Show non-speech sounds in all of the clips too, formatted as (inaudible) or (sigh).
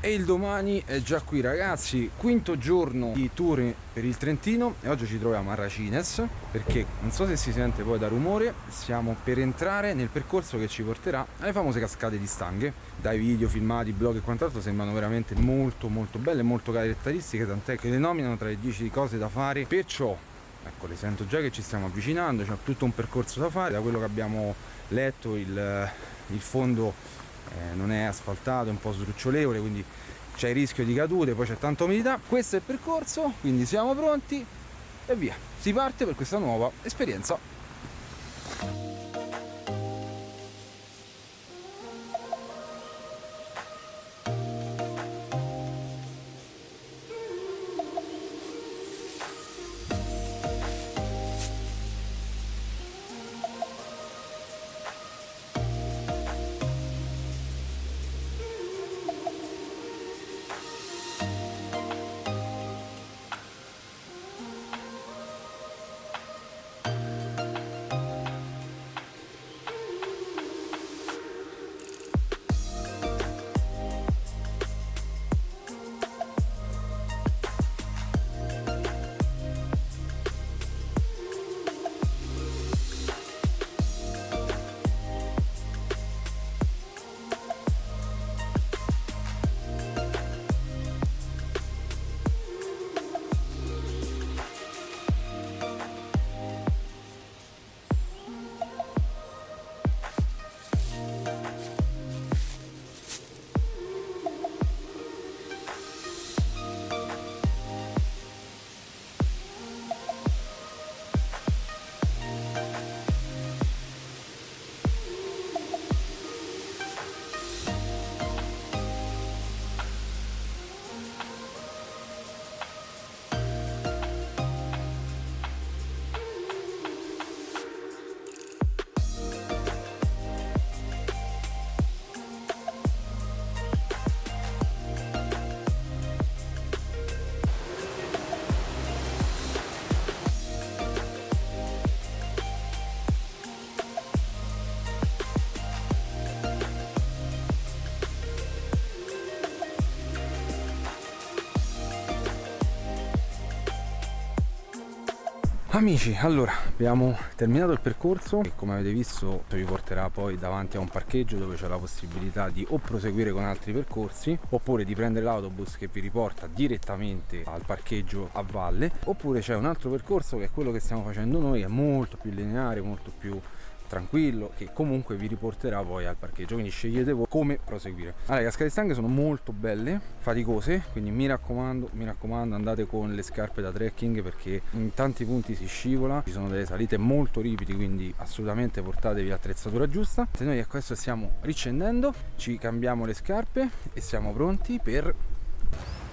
E il domani è già qui ragazzi, quinto giorno di tour per il Trentino e oggi ci troviamo a Racines perché non so se si sente poi da rumore, stiamo per entrare nel percorso che ci porterà alle famose cascate di Stanghe. Dai video, filmati, blog e quant'altro sembrano veramente molto molto belle, molto caratteristiche, tant'è che le nominano tra le 10 cose da fare, perciò ecco le sento già che ci stiamo avvicinando, c'è tutto un percorso da fare, da quello che abbiamo letto il, il fondo eh, non è asfaltato, è un po' sdrucciolevole, quindi c'è il rischio di cadute, poi c'è tanta umidità. Questo è il percorso, quindi siamo pronti e via. Si parte per questa nuova esperienza. Amici, allora abbiamo terminato il percorso e come avete visto vi porterà poi davanti a un parcheggio dove c'è la possibilità di o proseguire con altri percorsi oppure di prendere l'autobus che vi riporta direttamente al parcheggio a valle oppure c'è un altro percorso che è quello che stiamo facendo noi, è molto più lineare, molto più tranquillo che comunque vi riporterà poi al parcheggio. Quindi scegliete voi come proseguire. Allora le cascate stanghe sono molto belle faticose quindi mi raccomando mi raccomando andate con le scarpe da trekking perché in tanti punti si scivola ci sono delle salite molto ripidi quindi assolutamente portatevi l'attrezzatura giusta. Se noi adesso stiamo ricendendo ci cambiamo le scarpe e siamo pronti per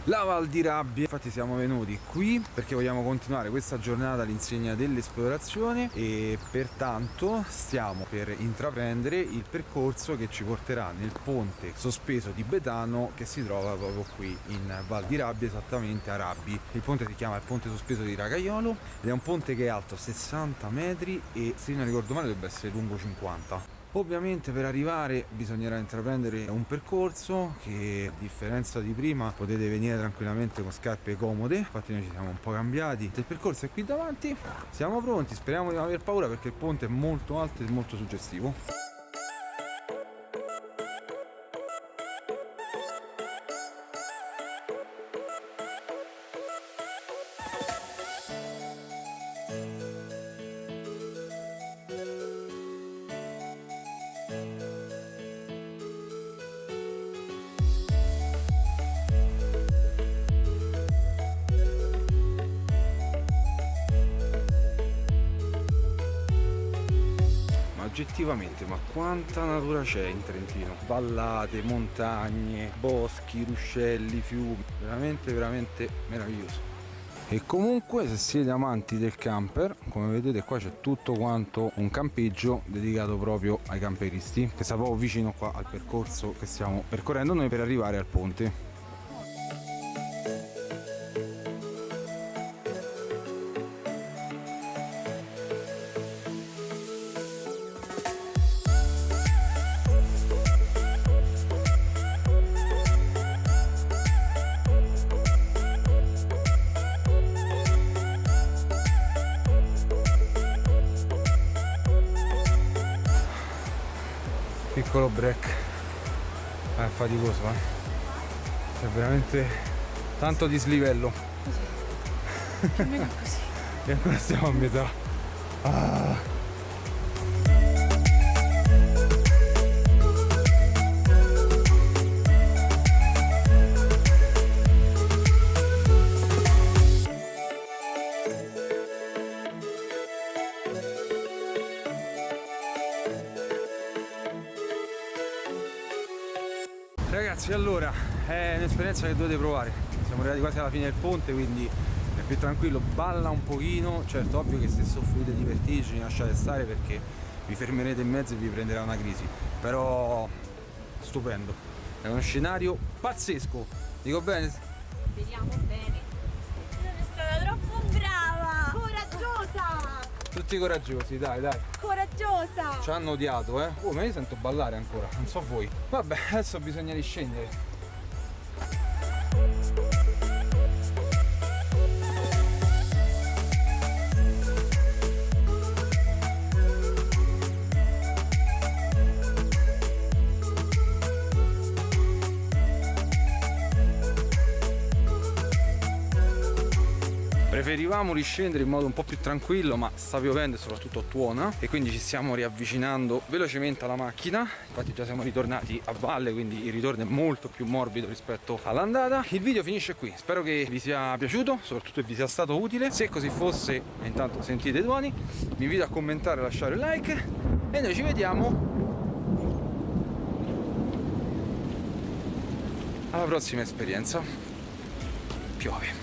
la Val di Rabbia. Infatti siamo venuti qui perché vogliamo continuare questa giornata all'insegna dell'esplorazione e pertanto stiamo per intraprendere il percorso che ci porterà nel ponte sospeso di Betano che si trova proprio qui in Val di Rabbia esattamente a Rabbi. Il ponte si chiama il ponte sospeso di Ragaiolo ed è un ponte che è alto 60 metri e se non ricordo male dovrebbe essere lungo 50 Ovviamente per arrivare bisognerà intraprendere un percorso che a differenza di prima potete venire tranquillamente con scarpe comode, infatti noi ci siamo un po' cambiati. Il percorso è qui davanti, siamo pronti, speriamo di non aver paura perché il ponte è molto alto e molto suggestivo. Oggettivamente ma quanta natura c'è in Trentino? Vallate, montagne, boschi, ruscelli, fiumi. Veramente veramente meraviglioso. E comunque se siete amanti del camper come vedete qua c'è tutto quanto un campeggio dedicato proprio ai camperisti che sta proprio vicino qua al percorso che stiamo percorrendo noi per arrivare al ponte piccolo break. È faticoso eh. È veramente tanto dislivello. Meno così. (laughs) e ancora stiamo a metà. Ah. Ragazzi allora è un'esperienza che dovete provare Siamo arrivati quasi alla fine del ponte quindi è più tranquillo Balla un pochino Certo ovvio che se soffrite di vertigini lasciate stare perché vi fermerete in mezzo e vi prenderà una crisi Però stupendo È uno scenario pazzesco Dico bene? Vediamo bene. Sono stata troppo brava! Coraggiosa! Tutti coraggiosi dai dai Coraggiosa! Ci hanno odiato eh. Oh ma io sento ballare ancora Non so voi. Vabbè adesso bisogna riscendere Preferivamo riscendere in modo un po' più tranquillo ma sta piovendo e soprattutto tuona. E quindi ci stiamo riavvicinando velocemente alla macchina. Infatti già siamo ritornati a valle quindi il ritorno è molto più morbido rispetto all'andata. Il video finisce qui. Spero che vi sia piaciuto soprattutto che vi sia stato utile. Se così fosse intanto sentite i tuoni vi invito a commentare e lasciare un like. E noi ci vediamo. Alla prossima esperienza. Piove